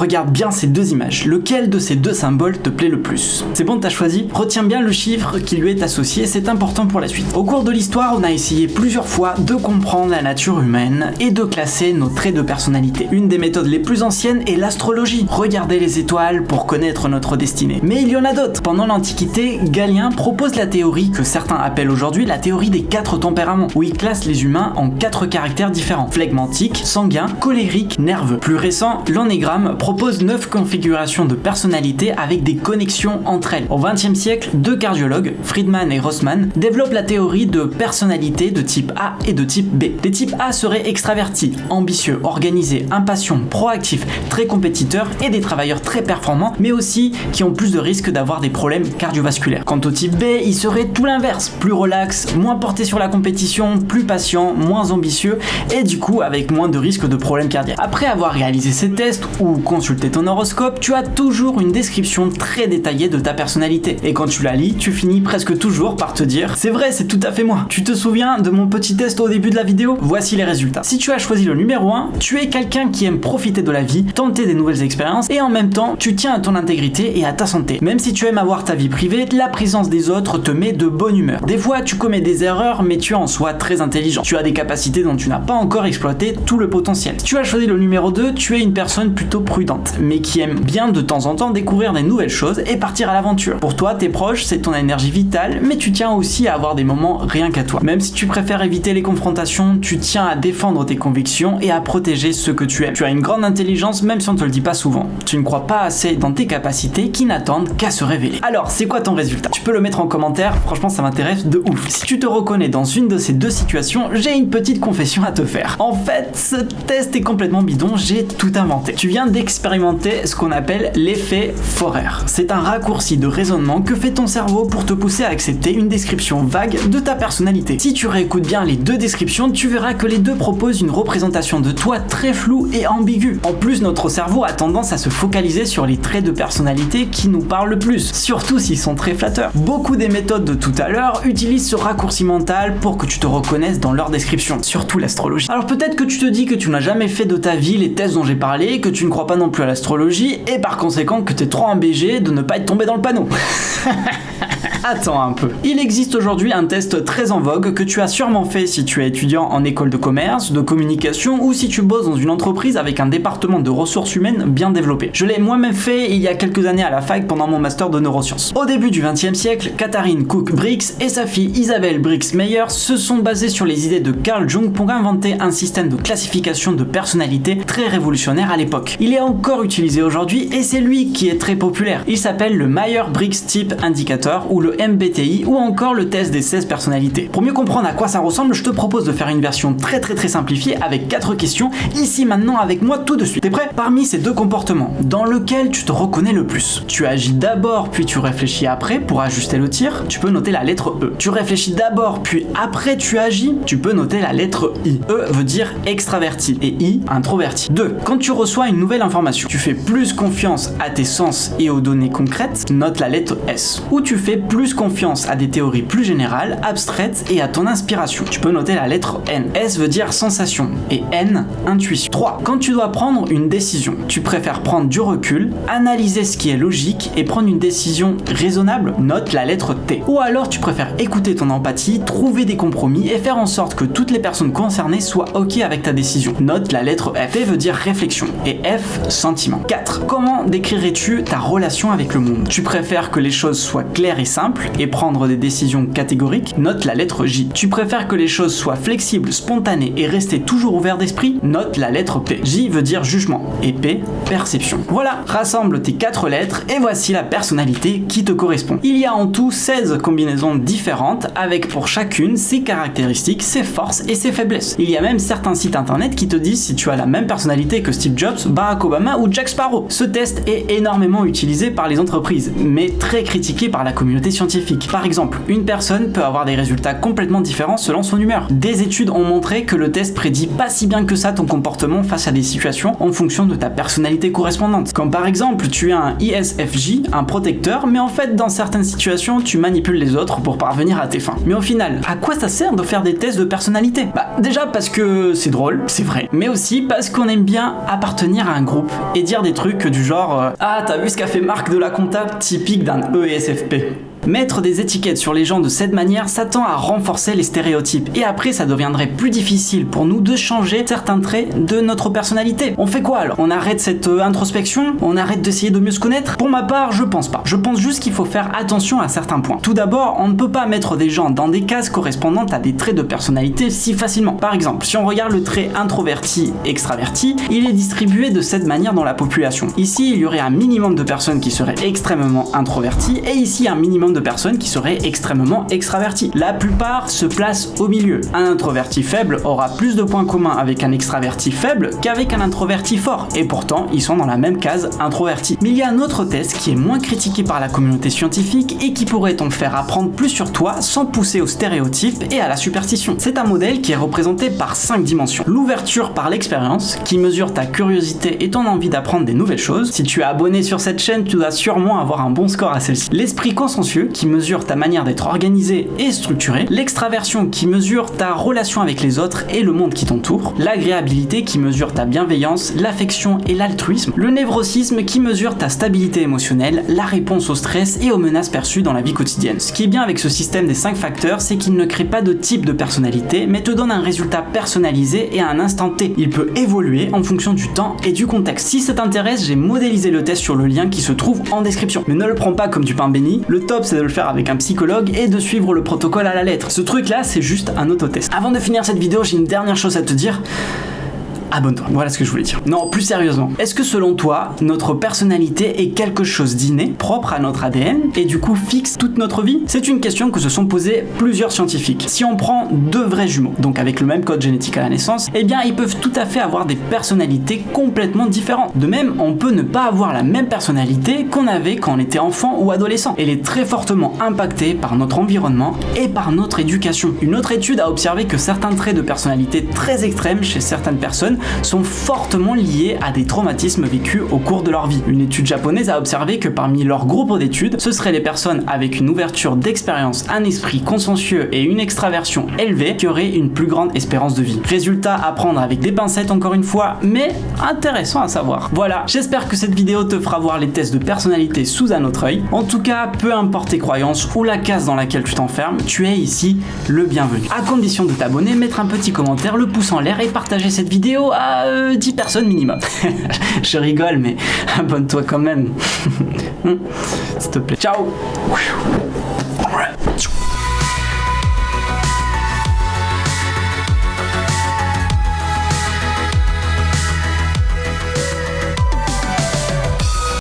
Regarde bien ces deux images, lequel de ces deux symboles te plaît le plus? C'est bon, t'as choisi? Retiens bien le chiffre qui lui est associé, c'est important pour la suite. Au cours de l'histoire, on a essayé plusieurs fois de comprendre la nature humaine et de classer nos traits de personnalité. Une des méthodes les plus anciennes est l'astrologie. Regardez les étoiles pour connaître notre destinée. Mais il y en a d'autres. Pendant l'Antiquité, Galien propose la théorie que certains appellent aujourd'hui la théorie des quatre tempéraments, où il classe les humains en quatre caractères différents. Flegmatique, sanguin, colérique, nerveux. Plus récent, l'Onégramme propose neuf configurations de personnalité avec des connexions entre elles. Au XXe siècle, deux cardiologues, Friedman et Rossmann, développent la théorie de personnalité de type A et de type B. Les types A seraient extravertis, ambitieux, organisés, impatients, proactifs, très compétiteurs et des travailleurs très performants, mais aussi qui ont plus de risques d'avoir des problèmes cardiovasculaires. Quant au type B, il serait tout l'inverse, plus relax, moins porté sur la compétition, plus patient, moins ambitieux et du coup avec moins de risques de problèmes cardiaques. Après avoir réalisé ces tests ou consulté ton horoscope, tu as toujours une description très détaillée de ta personnalité. Et quand tu la lis, tu finis presque toujours par te dire c'est vrai, c'est tout à fait moi. Tu te souviens de mon petit test au début de la vidéo? Voici les résultats. Si tu as choisi le numéro 1, tu es quelqu'un qui aime profiter de la vie, tenter des nouvelles expériences et en même temps, tu tiens à ton intégrité et à ta santé. Même si tu aimes avoir ta vie privée, la présence des autres te met de bonne humeur. Des fois, tu commets des erreurs, mais tu es en soi très intelligent. Tu as des capacités dont tu n'as pas encore exploité tout le potentiel. Si tu as choisi le numéro 2, tu es une personne plutôt prudente, mais qui aime bien de temps en temps découvrir des nouvelles choses et partir à l'aventure. Pour toi, tes proches, c'est ton énergie vitale, mais tu tiens aussi à avoir des moments rien qu'à toi. Même si tu préfères éviter les confrontations, tu tiens à défendre tes convictions et à protéger ce que tu aimes. Tu as une grande intelligence même si on te le dit pas souvent. Tu ne crois pas assez dans tes capacités qui n'attendent qu'à se révéler. Alors, c'est quoi ton résultat? Tu peux le mettre en commentaire, franchement ça m'intéresse de ouf. Si tu te reconnais dans une de ces deux situations, j'ai une petite confession à te faire. En fait, ce test est complètement bidon, j'ai tout inventé. Tu viens d'expérimenter ce qu'on appelle l'effet Forer. C'est un raccourci de raisonnement que fait ton cerveau pour te pousser à accepter une description vague de ta personnalité. Si tu réécoutes bien les deux descriptions, tu verras que les deux proposent une représentation de toi très floue et ambiguë. En plus, notre cerveau a tendance à se focaliser sur les traits de personnalité qui nous parlent le plus, surtout s'ils sont très flatteurs. Beaucoup des méthodes de tout à l'heure utilisent ce raccourci mental pour que tu te reconnaisses dans leur description, surtout l'astrologie. Alors peut-être que tu te dis que tu n'as jamais fait de ta vie les tests dont j'ai parlé, que tu ne crois pas non plus à l'astrologie, et par conséquent que tu es trop un BG de ne pas être tombé dans le panneau. Attends un peu. Il existe aujourd'hui un test très en vogue que tu as sûrement fait si tu es étudiant en école de commerce, de communication ou si tu bosses dans une entreprise avec un département de ressources humaines bien développé. Je l'ai moi-même fait il y a quelques années à la fac pendant mon master de neurosciences. Au début du 20e siècle, Katharine Cook Briggs et sa fille Isabelle Briggs Meyer se sont basées sur les idées de Carl Jung pour inventer un système de classification de personnalité très révolutionnaire à l'époque. Il est encore utilisé aujourd'hui et c'est lui qui est très populaire. Il s'appelle le Meyer-Briggs Type Indicator ou le MBTI ou encore le test des 16 personnalités. Pour mieux comprendre à quoi ça ressemble, je te propose de faire une version très très très simplifiée avec 4 questions, ici maintenant avec moi tout de suite. T'es prêt? Parmi ces deux comportements, dans lequel tu te reconnais le plus? Tu agis d'abord puis tu réfléchis après pour ajuster le tir, tu peux noter la lettre E. Tu réfléchis d'abord puis après tu agis, tu peux noter la lettre I. E veut dire extraverti et I introverti. 2. Quand tu reçois une nouvelle information, tu fais plus confiance à tes sens et aux données concrètes, note la lettre S. Ou tu fais plus confiance à des théories plus générales, abstraites et à ton inspiration. Tu peux noter la lettre N. S veut dire sensation et N, intuition. 3. Quand tu dois prendre une décision, tu préfères prendre du recul, analyser ce qui est logique et prendre une décision raisonnable, note la lettre T. Ou alors tu préfères écouter ton empathie, trouver des compromis et faire en sorte que toutes les personnes concernées soient ok avec ta décision. Note la lettre F. T veut dire réflexion et F, sentiment. 4. Comment décrirais-tu ta relation avec le monde? Tu préfères que les choses soient claires et simples et prendre des décisions catégoriques? Note la lettre J. Tu préfères que les choses soient flexibles, spontanées et rester toujours ouvert d'esprit? Note la lettre P. J veut dire jugement et P, perception. Voilà, rassemble tes 4 lettres et voici la personnalité qui te correspond. Il y a en tout 16 combinaisons différentes avec pour chacune ses caractéristiques, ses forces et ses faiblesses. Il y a même certains sites internet qui te disent si tu as la même personnalité que Steve Jobs, Barack Obama ou Jack Sparrow. Ce test est énormément utilisé par les entreprises, mais très critiqué par la communauté scientifique. Par exemple, une personne peut avoir des résultats complètement différents selon son humeur. Des études ont montré que le test prédit pas si bien que ça ton comportement face à des situations en fonction de ta personnalité correspondante. Comme par exemple, tu as un ISFJ, un protecteur, mais en fait dans certaines situations, tu manipules les autres pour parvenir à tes fins. Mais au final, à quoi ça sert de faire des tests de personnalité? Bah déjà parce que c'est drôle, c'est vrai, mais aussi parce qu'on aime bien appartenir à un groupe et dire des trucs du genre euh, Ah, t'as vu ce qu'a fait Marc de la compta Typique d'un ESFP. Mettre des étiquettes sur les gens de cette manière, ça tend à renforcer les stéréotypes. Et après, ça deviendrait plus difficile pour nous de changer certains traits de notre personnalité. On fait quoi alors? On arrête cette euh, introspection? On arrête d'essayer de mieux se connaître? Pour ma part, je pense pas. Je pense juste qu'il faut faire attention à certains points. Tout d'abord, on ne peut pas mettre des gens dans des cases correspondantes à des traits de personnalité si facilement. Par exemple, si on regarde le trait introverti-extraverti, il est distribué de cette manière dans la population. Ici, il y aurait un minimum de personnes qui seraient extrêmement introverties, et ici un minimum de personnes qui seraient extrêmement extraverties. La plupart se placent au milieu. Un introverti faible aura plus de points communs avec un extraverti faible qu'avec un introverti fort, et pourtant ils sont dans la même case introverti. Mais il y a un autre test qui est moins critiqué par la communauté scientifique et qui pourrait donc faire apprendre plus sur toi sans pousser aux stéréotypes et à la superstition? C'est un modèle qui est représenté par 5 dimensions. L'ouverture par l'expérience, qui mesure ta curiosité et ton envie d'apprendre des nouvelles choses. Si tu es abonné sur cette chaîne, tu dois sûrement avoir un bon score à celle-ci. L'esprit qui mesure ta manière d'être organisé et structuré, l'extraversion qui mesure ta relation avec les autres et le monde qui t'entoure, l'agréabilité qui mesure ta bienveillance, l'affection et l'altruisme, le névrosisme qui mesure ta stabilité émotionnelle, la réponse au stress et aux menaces perçues dans la vie quotidienne. Ce qui est bien avec ce système des 5 facteurs, c'est qu'il ne crée pas de type de personnalité, mais te donne un résultat personnalisé et à un instant T. Il peut évoluer en fonction du temps et du contexte. Si ça t'intéresse, j'ai modélisé le test sur le lien qui se trouve en description. Mais ne le prends pas comme du pain béni, le top c'est de le faire avec un psychologue et de suivre le protocole à la lettre. Ce truc là, c'est juste un autotest. Avant de finir cette vidéo, j'ai une dernière chose à te dire abonne-toi. Voilà ce que je voulais dire. Non, plus sérieusement, est-ce que selon toi, notre personnalité est quelque chose d'inné, propre à notre ADN, et du coup fixe toute notre vie? C'est une question que se sont posées plusieurs scientifiques. Si on prend deux vrais jumeaux, donc avec le même code génétique à la naissance, eh bien ils peuvent tout à fait avoir des personnalités complètement différentes. De même, on peut ne pas avoir la même personnalité qu'on avait quand on était enfant ou adolescent. Elle est très fortement impactée par notre environnement et par notre éducation. Une autre étude a observé que certains traits de personnalité très extrêmes chez certaines personnes sont fortement liés à des traumatismes vécus au cours de leur vie. Une étude japonaise a observé que parmi leur groupe d'études, ce seraient les personnes avec une ouverture d'expérience, un esprit consciencieux et une extraversion élevée qui auraient une plus grande espérance de vie. Résultat à prendre avec des pincettes encore une fois, mais intéressant à savoir. Voilà, j'espère que cette vidéo te fera voir les tests de personnalité sous un autre œil. En tout cas, peu importe tes croyances ou la case dans laquelle tu t'enfermes, tu es ici le bienvenu. À condition de t'abonner, mettre un petit commentaire, le pouce en l'air et partager cette vidéo 10 euh, personnes minimum. je rigole, mais abonne-toi quand même. S'il te plaît. Ciao